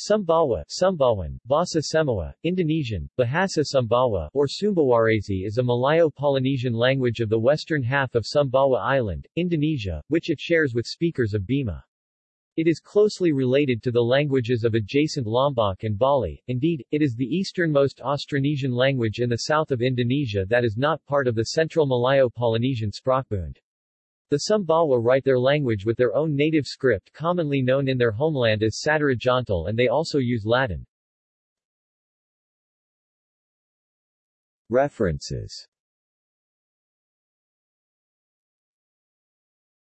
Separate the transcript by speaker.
Speaker 1: Sumbawa, Sumbawan, Bahasa Semawa, Indonesian, Bahasa Sumbawa, or Sumbawarese is a Malayo-Polynesian language of the western half of Sumbawa Island, Indonesia, which it shares with speakers of Bima. It is closely related to the languages of adjacent Lombok and Bali, indeed, it is the easternmost Austronesian language in the south of Indonesia that is not part of the Central Malayo-Polynesian Sprachbund. The Sumbawa write their language with their own native script commonly known in their homeland as Satera Jontal and they also use Latin. References